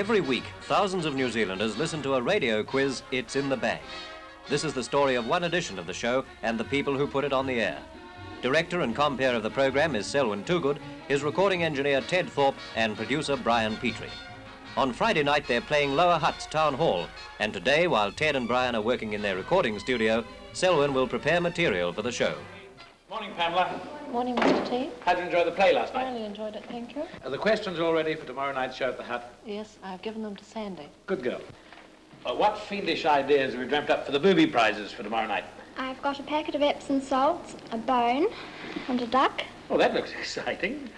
Every week, thousands of New Zealanders listen to a radio quiz, It's in the Bag. This is the story of one edition of the show and the people who put it on the air. Director and compere of the program is Selwyn Toogood, his recording engineer Ted Thorpe, and producer Brian Petrie. On Friday night, they're playing Lower Hutt's Town Hall, and today, while Ted and Brian are working in their recording studio, Selwyn will prepare material for the show. Morning, Pamela. Morning, Mr. T. How did you enjoy the play last night? I night? really enjoyed it, thank you. Are the questions all ready for tomorrow night's show at the Hutt? Yes, I've given them to Sandy. Good girl. Uh, what fiendish ideas have you dreamt up for the booby prizes for tomorrow night? I've got a packet of Epsom salts, a bone, and a duck. Oh, that looks exciting.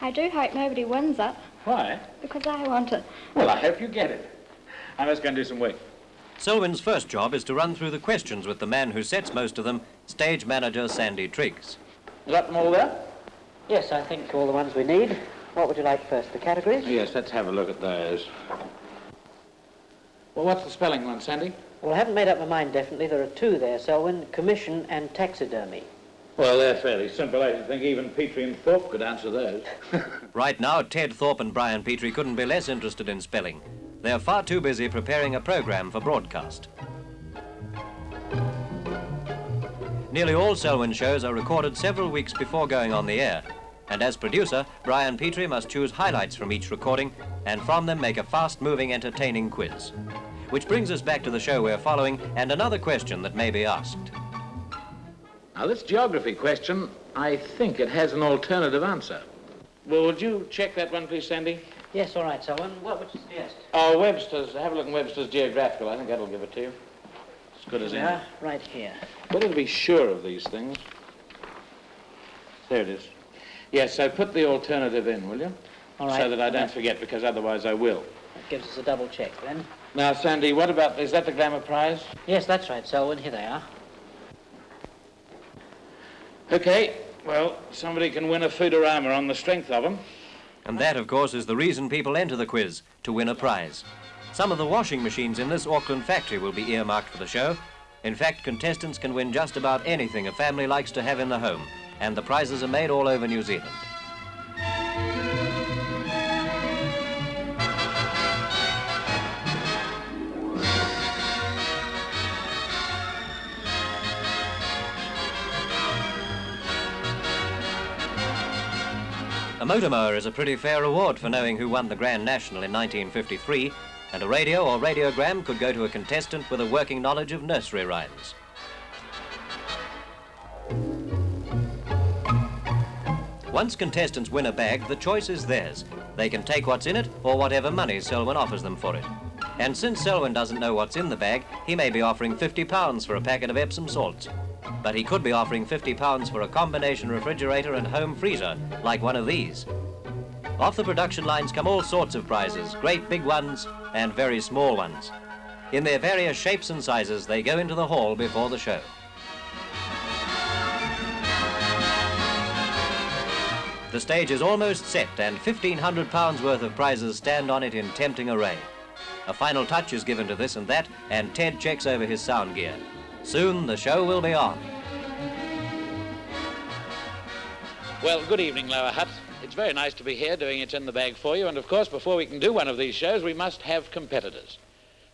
I do hope nobody wins it, Why? because I want it. Well, I hope you get it. I must go and do some work. Selwyn's first job is to run through the questions with the man who sets most of them, stage manager Sandy Triggs. You got them all there? Yes, I think all the ones we need. What would you like first, the categories? Yes, let's have a look at those. Well, what's the spelling one, Sandy? Well, I haven't made up my mind definitely. There are two there, Selwyn, commission and taxidermy. Well, they're fairly simple. I should think even Petrie and Thorpe could answer those. Right now, Ted Thorpe and Brian Petrie couldn't be less interested in spelling. They're far too busy preparing a program for broadcast. Nearly all Selwyn shows are recorded several weeks before going on the air. And as producer, Brian Petrie must choose highlights from each recording and from them make a fast-moving, entertaining quiz. Which brings us back to the show we're following and another question that may be asked. Now, this geography question, I think it has an alternative answer. Well, would you check that one, please, Sandy? Yes, all right, Selwyn. What would you suggest? Oh, Webster's. Have a look in Webster's Geographical. I think that'll give it to you. As good as any. Yeah, right here. Better to be sure of these things. There it is. Yes, so put the alternative in, will you? All right. So that I don't forget, because otherwise I will. That gives us a double check then. Now, Sandy, what about, is that the Glamour Prize? Yes, that's right, Selwyn. Here they are. Okay, well, somebody can win a Foodorama on the strength of them. And that, of course, is the reason people enter the quiz, to win a prize. Some of the washing machines in this Auckland factory will be earmarked for the show. In fact, contestants can win just about anything a family likes to have in the home, and the prizes are made all over New Zealand. A motor mower is a pretty fair reward for knowing who won the Grand National in 1953, and a radio or radiogram could go to a contestant with a working knowledge of nursery rhymes. Once contestants win a bag, the choice is theirs. They can take what's in it or whatever money Selwyn offers them for it. And since Selwyn doesn't know what's in the bag, he may be offering £50 for a packet of Epsom salts. But he could be offering £50 for a combination refrigerator and home freezer, like one of these. Off the production lines come all sorts of prizes, great big ones and very small ones. In their various shapes and sizes, they go into the hall before the show. The stage is almost set and £1,500 worth of prizes stand on it in tempting array. A final touch is given to this and that, and Ted checks over his sound gear. Soon the show will be on. Well, good evening, Lower Hutt. It's very nice to be here doing It's in the Bag for you, and of course, before we can do one of these shows, we must have competitors.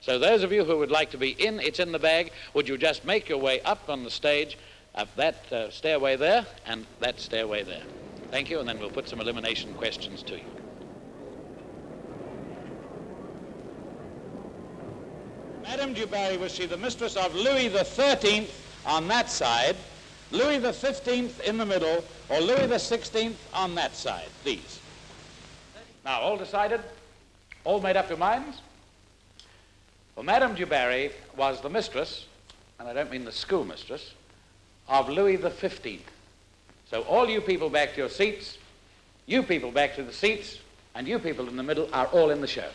So those of you who would like to be in It's in the Bag, would you just make your way up on the stage, up that uh, stairway there, and that stairway there. Thank you, and then we'll put some elimination questions to you. Madame du Barry was she the mistress of Louis the Thirteenth on that side, Louis the Fifteenth in the middle, or Louis the Sixteenth on that side? These. Now, all decided? All made up your minds? Well, Madame du Barry was the mistress, and I don't mean the schoolmistress, of Louis the Fifteenth. So all you people back to your seats, you people back to the seats, and you people in the middle are all in the show.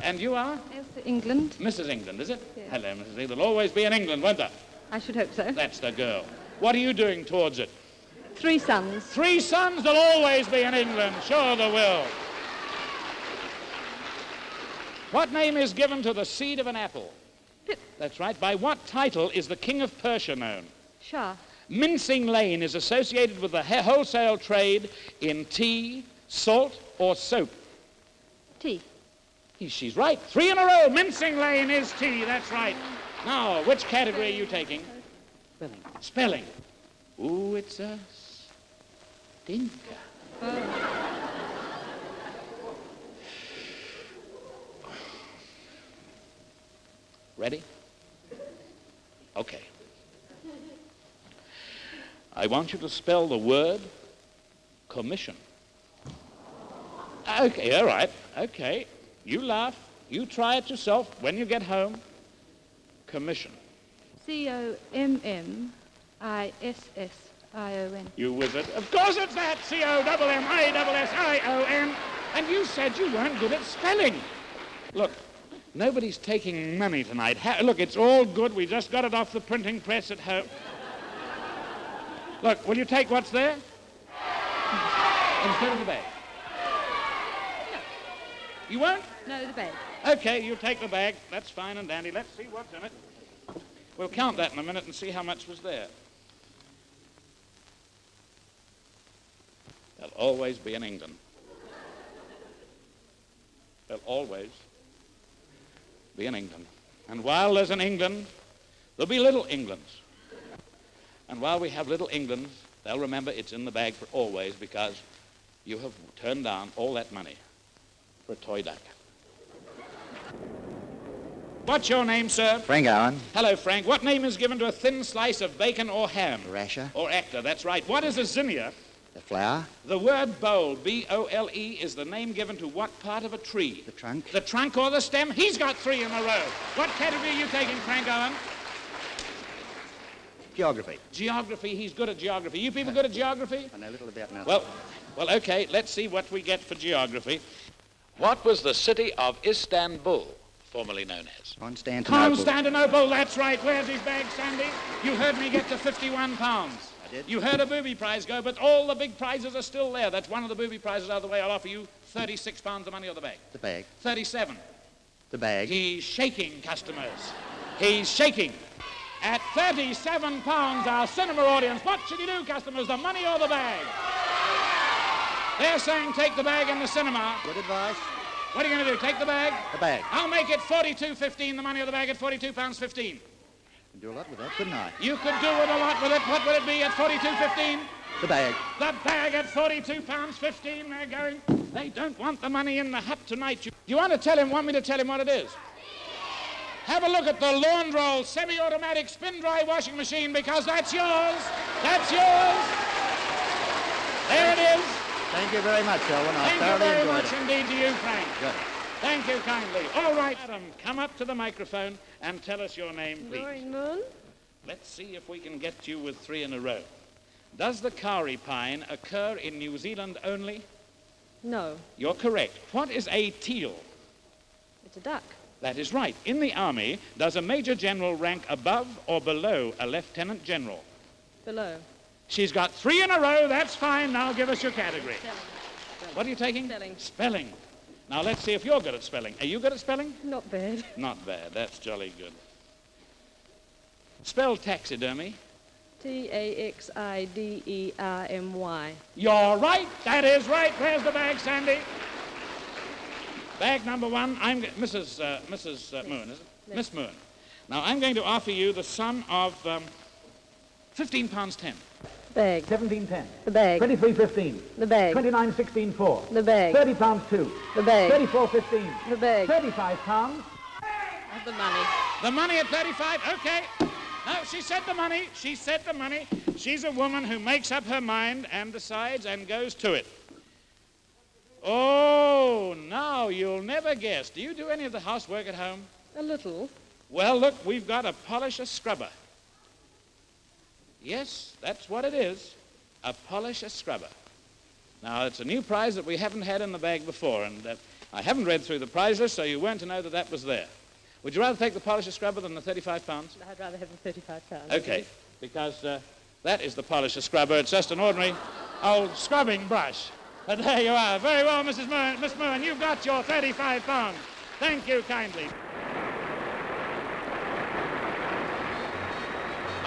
And you are? Yes, England. Mrs. England, is it? Yes. Hello, Mrs. England. There'll always be in England, won't there? I should hope so. That's the girl. What are you doing towards it? Three sons. Three sons, there'll always be in England. Sure there will. What name is given to the seed of an apple? Pip. That's right. By what title is the king of Persia known? Shah. Mincing Lane is associated with the wholesale trade in tea, salt, or soap. Tea. He- She's right. Three in a row. Mincing Lane is tea. That's right. Now, which category are you taking? Spelling. Spelling. Ooh, it's a stinker. Ready? Okay. I want you to spell the word commission. Okay, all right. Okay. You laugh. You try it yourself when you get home. Commission. C O M M I S S I O N. You wizard. Of course it's that. C-O-M-M-I-S-S-I-O-N. And you said you weren't good at spelling. Look, nobody's taking money tonight. Ha- look, it's all good. We just got it off the printing press at home. Look, will you take what's there? Instead of the bag. You won't? No, the bag. Okay, you take the bag. That's fine and dandy. Let's see what's in it. We'll count that in a minute and see how much was there. They'll always be in England. They'll always be in England. And while there's an England, there'll be little Englands. And while we have little Englands, they'll remember it's in the bag for always because you have turned down all that money for a toy duck. What's your name, sir? Frank Allen, Hello, Frank. What name is given to a thin slice of bacon or ham? rasher, Or actor, that's right. What is a zinnia? the flower, The word bole, B-O-L-E, is the name given to what part of a tree? the trunk, The trunk or the stem? He's got three in a row. What category are you taking, Frank Owen? geography. Geography. He's good at geography. You people good at geography? I know a little about nothing. Well, well, okay. Let's see what we get for geography. What was the city of Istanbul formerly known as? Constantinople. Constantinople, that's right. Where's his bag, Sandy? You heard me get to 51 pounds. I did. You heard a booby prize go, but all the big prizes are still there. That's one of the booby prizes out of the way. I'll offer you 36 pounds of money or the bag. The bag. 37. The bag. He's shaking, customers. He's shaking. At 37 pounds, our cinema audience, what should you do, customers? The money or the bag? They're saying take the bag in the cinema. Good advice. What are you going to do? Take the bag? The bag. I'll make it 42.15, the money of the bag at 42 pounds 15. Can do a lot with that, couldn't I? You could do it a lot with it. What would it be at 42.15? The bag. The bag at 42 pounds 15. They're going. They don't want the money in the Hutt tonight. You, you want to tell him, want me to tell him what it is? Have a look at the Laundroll semi-automatic spin-dry washing machine because that's yours. That's yours. There it is. Thank you very much, Selwyn. I Thank you very enjoyed much it. indeed to you, Frank. Good. Thank you kindly. All right, Adam, come up to the microphone and tell us your name, please. Lauren Moon. Let's see if we can get you with three in a row. Does the kauri pine occur in New Zealand only? No, You're correct. What is a teal? it's a duck. That is right. In the Army, does a Major General rank above or below a Lieutenant General? Below. She's got three in a row. That's fine. Now give us your category. Spelling. What are you taking? Spelling. Spelling. Now let's see if you're good at spelling. Are you good at spelling? Not bad. Not bad. That's jolly good. Spell taxidermy. T A X I D E R M Y. You're right. That is right. Where's the bag, Sandy? Bag number one. I'm Mrs. Uh, Mrs. Uh, Moon, is it? Miss Moon. Now I'm going to offer you the sum of um, 15 pounds 10. Bag. 1710. The bag. 2315. The bag. 2916 4. The bag. 30 pounds 2. The bag. 3415. The bag. 35 pounds. The money. The money at 35. Okay. No, she said the money. She said the money. She's a woman who makes up her mind and decides and goes to it. Oh, now you'll never guess. Do you do any of the housework at home? A little. Well, look, we've got a polisher scrubber. Yes, that's what it is. A polisher scrubber. Now, it's a new prize that we haven't had in the bag before, and uh, I haven't read through the prize list, so you weren't to know that that was there. Would you rather take the polisher scrubber than the 35 pounds? I'd rather have the 35 pounds. Okay, because uh, that is the polisher scrubber. It's just an ordinary old scrubbing brush. But there you are. Very well, Mrs. Moon. Miss Moon, you've got your 35 pounds. Thank you kindly.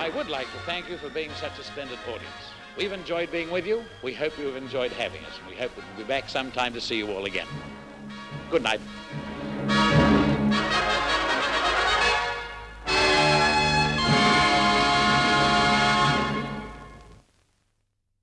I would like to thank you for being such a splendid audience. We've enjoyed being with you. We hope you've enjoyed having us. And we hope we'll be back sometime to see you all again. Good night.